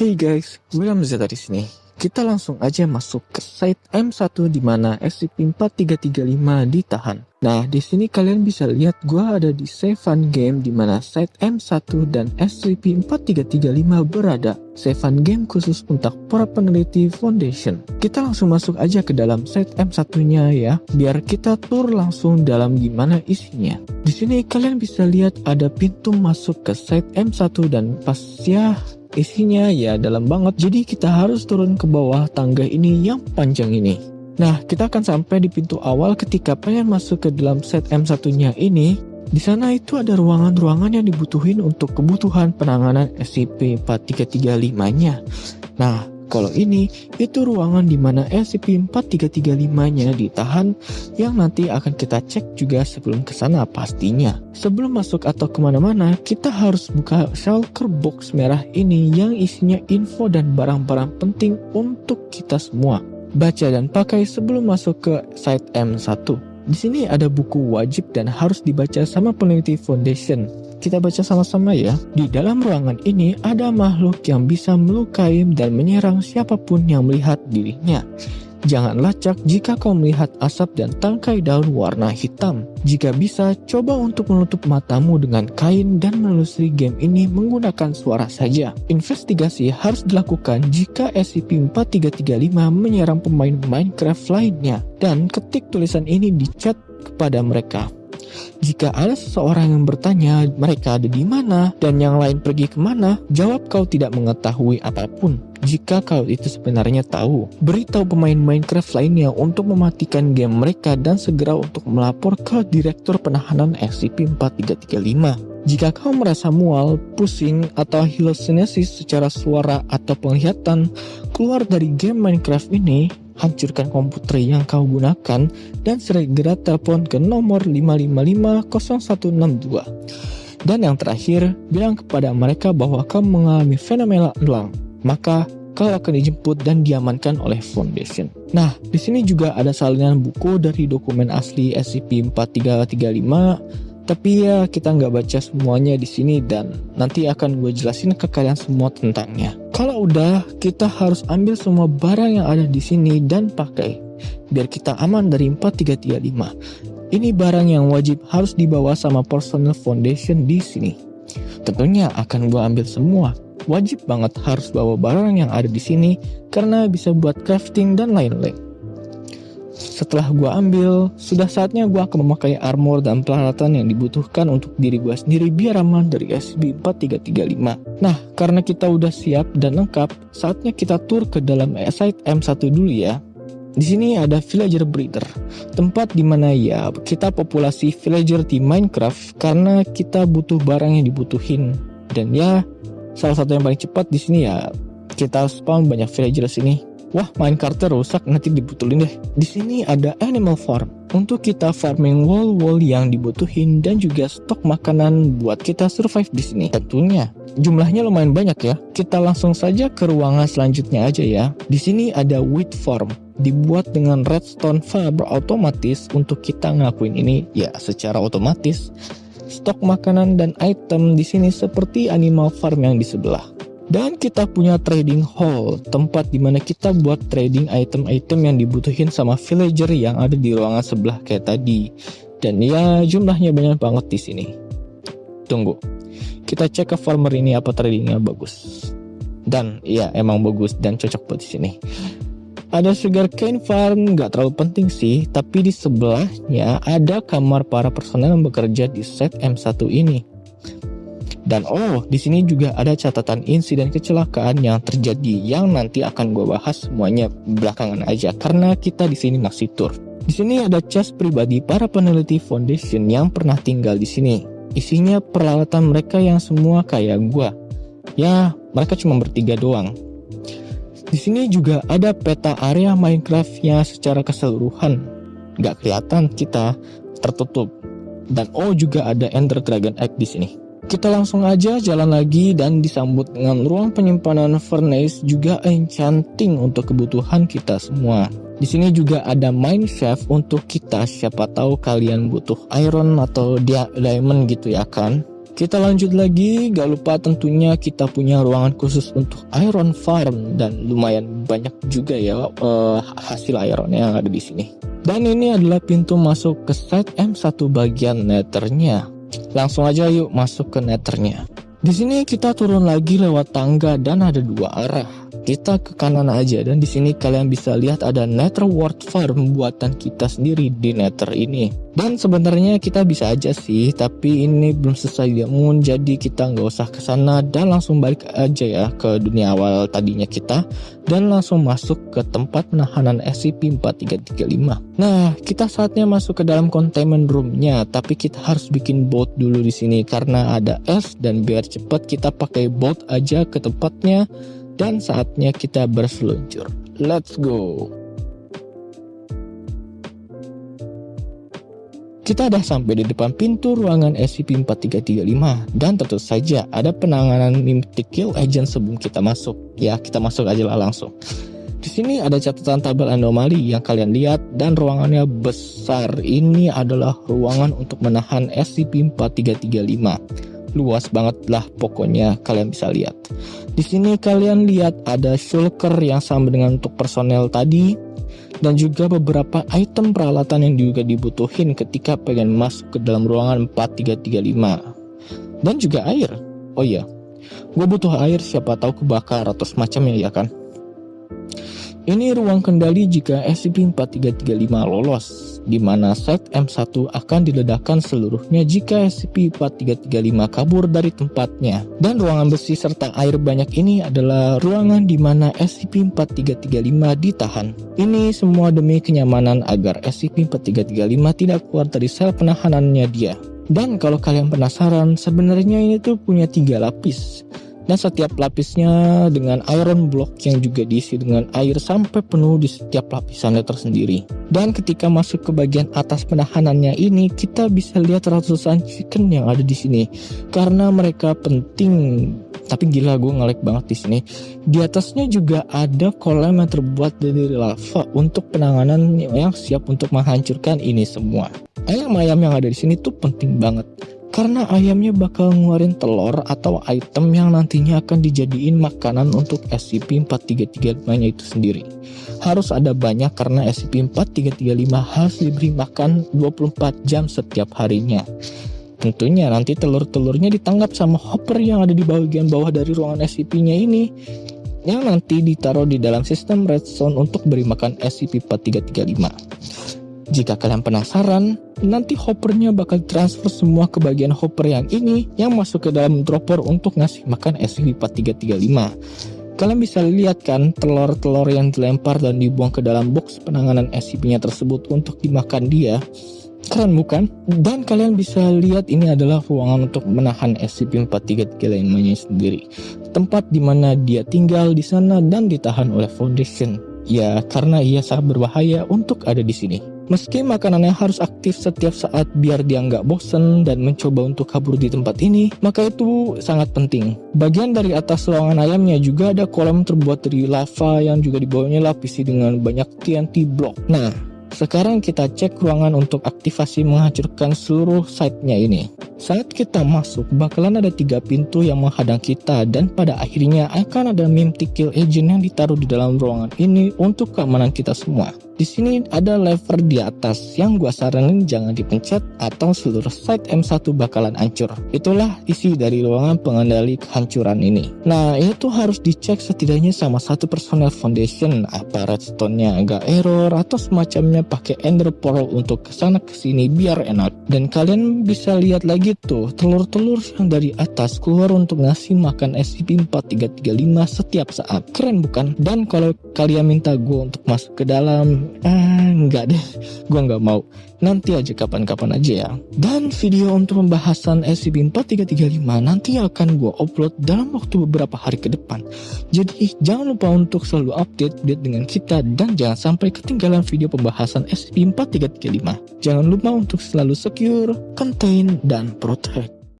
Hey guys, William Zeta di sini. Kita langsung aja masuk ke site M1 di mana SCP-4335 ditahan. Nah, di sini kalian bisa lihat gua ada di Save Fun Game di mana site M1 dan SCP-4335 berada. Save Fun Game khusus untuk para peneliti Foundation. Kita langsung masuk aja ke dalam site M1-nya ya, biar kita tur langsung dalam gimana isinya. Di sini kalian bisa lihat ada pintu masuk ke site M1 dan pas ya Isinya ya dalam banget, jadi kita harus turun ke bawah tangga ini yang panjang ini. Nah, kita akan sampai di pintu awal ketika pengen masuk ke dalam set M1-nya ini. Di sana itu ada ruangan-ruangan yang dibutuhin untuk kebutuhan penanganan SCP-4335-nya. Nah, kalau ini, itu ruangan di mana SCP-4335-nya ditahan yang nanti akan kita cek juga sebelum ke sana pastinya. Sebelum masuk atau ke mana-mana, kita harus buka shulker box merah ini yang isinya info dan barang-barang penting untuk kita semua. Baca dan pakai sebelum masuk ke site M1. Di sini ada buku wajib dan harus dibaca sama peneliti foundation. Kita baca sama-sama ya. Di dalam ruangan ini ada makhluk yang bisa melukai dan menyerang siapa pun yang melihat dirinya. Jangan lacak jika kau melihat asap dan tangkai daun warna hitam. Jika bisa, coba untuk menutup matamu dengan kain dan menelusuri game ini menggunakan suara saja. Investigasi harus dilakukan jika SCP-4335 menyerang pemain Minecraft lainnya. Dan ketik tulisan ini di chat kepada mereka. Jika ada seseorang yang bertanya mereka ada di mana dan yang lain pergi ke mana, jawab kau tidak mengetahui apa pun. Jika kau itu sebenarnya tahu, beritahu pemain Minecraft lainnya untuk mematikan game mereka dan segera untuk melapor ke Direktur Penahanan SCP-4335. Jika kau merasa mual, pusing, atau halusinasi secara suara atau penglihatan keluar dari game Minecraft ini, hancurkan komputer yang kau gunakan, dan segera telepon ke nomor 5550162. Dan yang terakhir, bilang kepada mereka bahwa kau mengalami fenomena elang, maka kau akan dijemput dan diamankan oleh Foundation. Nah, di sini juga ada salinan buku dari dokumen asli SCP-4335 tapi ya kita nggak baca semuanya di sini dan nanti akan gue jelasin ke kalian semua tentangnya. Kalau udah, kita harus ambil semua barang yang ada di sini dan pakai biar kita aman dari 4335. Ini barang yang wajib harus dibawa sama personal foundation di sini. Tentunya akan gue ambil semua. Wajib banget harus bawa barang yang ada di sini karena bisa buat crafting dan lain-lain. Setelah gue ambil, sudah saatnya gue akan memakai armor dan peralatan yang dibutuhkan untuk diri gue sendiri biar aman dari SCP-4335. Nah, karena kita udah siap dan lengkap, saatnya kita tur ke dalam site M1 dulu ya. Di sini ada villager breeder, tempat di mana ya kita populasi villager di Minecraft karena kita butuh barang yang dibutuhin. Dan ya, salah satu yang paling cepat di sini ya kita spawn banyak villager sini Wah, main kartu rusak nanti dibutulin deh. Di sini ada animal farm untuk kita farming wall-wall yang dibutuhin dan juga stok makanan buat kita survive di sini. Tentunya jumlahnya lumayan banyak ya. Kita langsung saja ke ruangan selanjutnya aja ya. Di sini ada wheat farm dibuat dengan redstone fiber otomatis untuk kita ngakuin ini ya secara otomatis. Stok makanan dan item di sini seperti animal farm yang di sebelah. Dan kita punya trading hall, tempat di mana kita buat trading item-item yang dibutuhin sama villager yang ada di ruangan sebelah kayak tadi. Dan ya jumlahnya banyak banget di sini. Tunggu, kita cek ke farmer ini apa tradingnya bagus. Dan ya emang bagus dan cocok buat di sini. Ada sugar cane farm, nggak terlalu penting sih, tapi di sebelahnya ada kamar para personel yang bekerja di set M1 ini. Dan oh, di sini juga ada catatan insiden kecelakaan yang terjadi yang nanti akan gue bahas semuanya belakangan aja karena kita di sini masih tour. Di sini ada chest pribadi para peneliti foundation yang pernah tinggal di sini. Isinya peralatan mereka yang semua kayak gue. Ya, mereka cuma bertiga doang. Di sini juga ada peta area Minecraftnya secara keseluruhan. Gak kelihatan kita tertutup. Dan oh juga ada Ender Dragon Egg di sini. Kita langsung aja jalan lagi dan disambut dengan ruang penyimpanan furnace juga enchanting untuk kebutuhan kita semua. Di sini juga ada mine shaft untuk kita siapa tahu kalian butuh iron atau dia diamond gitu ya kan. Kita lanjut lagi, gak lupa tentunya kita punya ruangan khusus untuk iron farm dan lumayan banyak juga ya uh, hasil iron yang ada di sini. Dan ini adalah pintu masuk ke site M1 bagian nethernya. Langsung aja yuk masuk ke nethernya. Di sini kita turun lagi lewat tangga dan ada dua arah kita ke kanan aja dan di sini kalian bisa lihat ada Nether World Farm buatan kita sendiri di Nether ini. Dan sebenarnya kita bisa aja sih tapi ini belum selesai moon jadi kita nggak usah ke sana dan langsung balik aja ya ke dunia awal tadinya kita dan langsung masuk ke tempat penahanan SCP-4335 nah kita saatnya masuk ke dalam containment roomnya tapi kita harus bikin boat dulu di sini karena ada es dan biar cepat kita pakai boat aja ke tempatnya dan saatnya kita berseluncur. Let's go! Kita sudah sampai di depan pintu ruangan SCP-4335 dan tentu saja ada penanganan Mythic Kill Agent sebelum kita masuk. Ya, kita masuk aja lah langsung. Di sini ada catatan tabel anomali yang kalian lihat dan ruangannya besar. Ini adalah ruangan untuk menahan SCP-4335 luas banget lah pokoknya kalian bisa lihat. Di sini kalian lihat ada shulker yang sama dengan untuk personel tadi dan juga beberapa item peralatan yang juga dibutuhin ketika pengen masuk ke dalam ruangan 4335 dan juga air. Oh iya, gue butuh air siapa tahu kebakar atau semacamnya ya kan. Ini ruang kendali jika SCP-4335 lolos, di mana site M1 akan diledakkan seluruhnya jika SCP-4335 kabur dari tempatnya. Dan ruangan besi serta air banyak ini adalah ruangan di mana SCP-4335 ditahan. Ini semua demi kenyamanan agar SCP-4335 tidak keluar dari sel penahanannya dia. Dan kalau kalian penasaran, sebenarnya ini tuh punya tiga lapis dan setiap lapisnya dengan iron block yang juga diisi dengan air sampai penuh di setiap lapisannya tersendiri. Dan ketika masuk ke bagian atas penahanannya ini, kita bisa lihat ratusan chicken yang ada di sini. Karena mereka penting, tapi gila gue ngelek banget di sini. Di atasnya juga ada kolam yang terbuat dari lava untuk penanganan yang siap untuk menghancurkan ini semua. Ayam-ayam yang ada di sini tuh penting banget karena ayamnya bakal ngeluarin telur atau item yang nantinya akan dijadiin makanan untuk SCP-4335 nya itu sendiri. Harus ada banyak karena SCP-4335 harus diberi makan 24 jam setiap harinya. Tentunya nanti telur-telurnya ditangkap sama hopper yang ada di bagian bawah dari ruangan SCP-nya ini yang nanti ditaruh di dalam sistem redstone untuk beri makan SCP-4335. Jika kalian penasaran, nanti hoppernya bakal transfer semua ke bagian hopper yang ini yang masuk ke dalam dropper untuk ngasih makan SCP-4335. Kalian bisa lihat kan telur-telur yang dilempar dan dibuang ke dalam box penanganan SCP-nya tersebut untuk dimakan dia. Keren bukan? Dan kalian bisa lihat ini adalah ruangan untuk menahan SCP-4335 sendiri. Tempat di mana dia tinggal di sana dan ditahan oleh Foundation. Ya, karena ia sangat berbahaya untuk ada di sini. Meski makanannya harus aktif setiap saat biar dia nggak bosen dan mencoba untuk kabur di tempat ini, maka itu sangat penting. Bagian dari atas ruangan ayamnya juga ada kolam terbuat dari lava yang juga di bawahnya lapisi dengan banyak TNT block. Nah, sekarang kita cek ruangan untuk aktivasi menghancurkan seluruh site-nya ini. Saat kita masuk, bakalan ada tiga pintu yang menghadang kita dan pada akhirnya akan ada Mimtic Kill Agent yang ditaruh di dalam ruangan ini untuk keamanan kita semua. Di sini ada lever di atas yang gua saranin jangan dipencet atau seluruh site M1 bakalan hancur. Itulah isi dari ruangan pengendali kehancuran ini. Nah, itu harus dicek setidaknya sama satu personel foundation apa redstone-nya agak error atau semacamnya pakai ender pearl untuk ke sana ke sini biar enak. Dan kalian bisa lihat lagi tuh telur-telur yang dari atas keluar untuk ngasih makan SCP-4335 setiap saat. Keren bukan? Dan kalau kalian minta gue untuk masuk ke dalam ah enggak deh gue nggak mau nanti aja kapan-kapan aja ya. Dan video untuk pembahasan SCP-4335 nanti akan gue upload dalam waktu beberapa hari ke depan. Jadi jangan lupa untuk selalu update update dengan kita dan jangan sampai ketinggalan video pembahasan SCP-4335 jangan lupa untuk selalu secure, contain, dan protect